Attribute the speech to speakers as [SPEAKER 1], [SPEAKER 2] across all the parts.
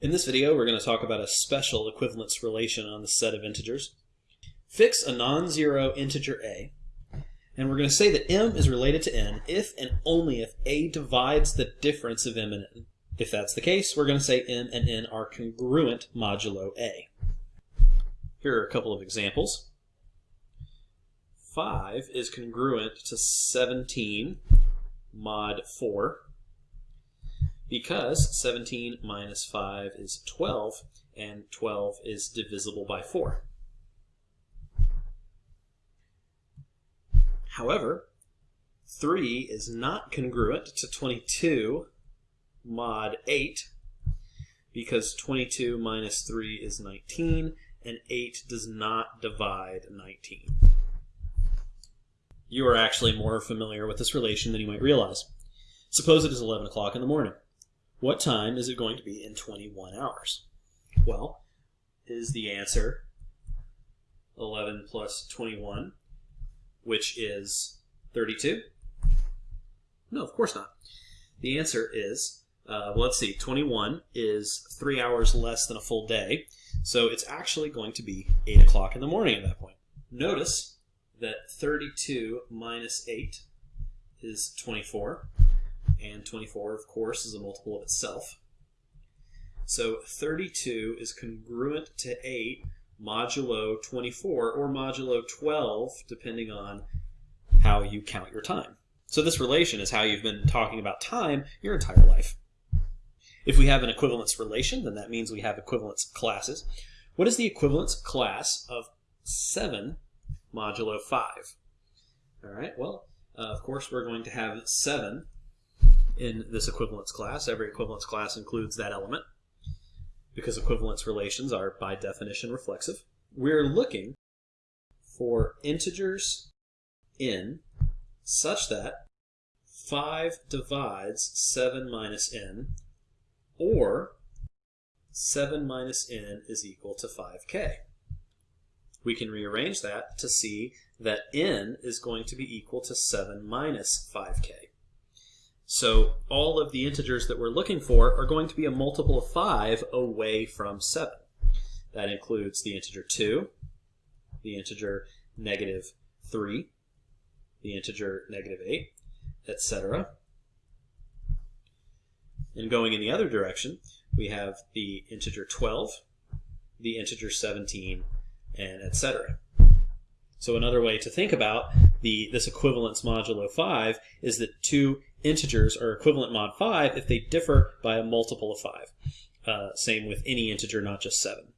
[SPEAKER 1] In this video, we're going to talk about a special equivalence relation on the set of integers. Fix a non-zero integer a, and we're going to say that m is related to n if and only if a divides the difference of m and n. If that's the case, we're going to say m and n are congruent modulo a. Here are a couple of examples. 5 is congruent to 17 mod 4 because 17 minus 5 is 12 and 12 is divisible by 4. However, 3 is not congruent to 22 mod 8 because 22 minus 3 is 19 and 8 does not divide 19. You are actually more familiar with this relation than you might realize. Suppose it is 11 o'clock in the morning. What time is it going to be in 21 hours? Well, is the answer 11 plus 21, which is 32? No, of course not. The answer is, uh, well, let's see, 21 is three hours less than a full day, so it's actually going to be 8 o'clock in the morning at that point. Notice that 32 minus 8 is 24 and 24, of course, is a multiple of itself. So 32 is congruent to 8 modulo 24 or modulo 12, depending on how you count your time. So this relation is how you've been talking about time your entire life. If we have an equivalence relation, then that means we have equivalence classes. What is the equivalence class of 7 modulo 5? All right, well, uh, of course, we're going to have 7 in this equivalence class. Every equivalence class includes that element because equivalence relations are by definition reflexive. We're looking for integers n such that 5 divides 7 minus n or 7 minus n is equal to 5k. We can rearrange that to see that n is going to be equal to 7 minus 5k. So all of the integers that we're looking for are going to be a multiple of 5 away from 7. That includes the integer 2, the integer negative 3, the integer negative 8, etc. And going in the other direction, we have the integer 12, the integer 17, and etc. So another way to think about the this equivalence modulo 5 is that two integers are equivalent mod 5 if they differ by a multiple of 5. Uh, same with any integer, not just 7.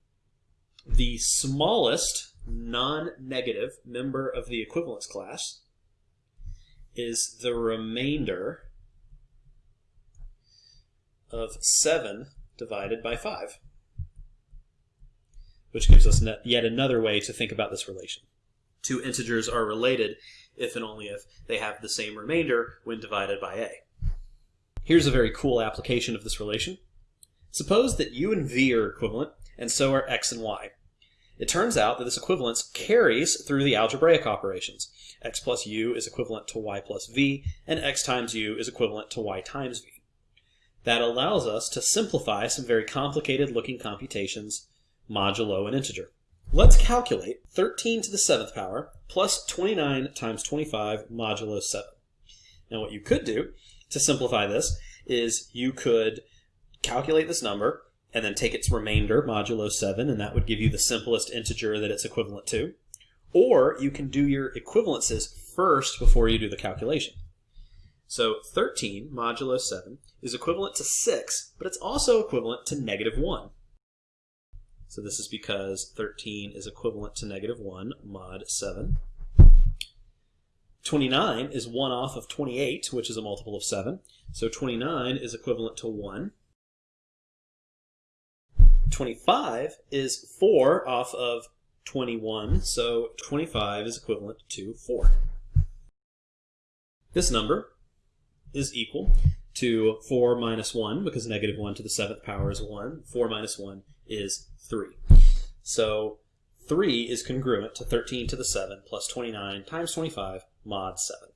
[SPEAKER 1] The smallest non-negative member of the equivalence class is the remainder of 7 divided by 5, which gives us yet another way to think about this relation. Two integers are related if and only if they have the same remainder when divided by a. Here's a very cool application of this relation. Suppose that u and v are equivalent, and so are x and y. It turns out that this equivalence carries through the algebraic operations. x plus u is equivalent to y plus v, and x times u is equivalent to y times v. That allows us to simplify some very complicated looking computations modulo an integer. Let's calculate 13 to the 7th power plus 29 times 25 modulo 7. Now what you could do to simplify this is you could calculate this number and then take its remainder modulo 7 and that would give you the simplest integer that it's equivalent to. Or you can do your equivalences first before you do the calculation. So 13 modulo 7 is equivalent to 6, but it's also equivalent to negative 1. So this is because 13 is equivalent to negative 1 mod 7. 29 is 1 off of 28, which is a multiple of 7. So 29 is equivalent to 1. 25 is 4 off of 21, so 25 is equivalent to 4. This number is equal to 4 minus 1, because negative 1 to the 7th power is 1. 4 minus 1 is 3. So 3 is congruent to 13 to the 7 plus 29 times 25 mod 7.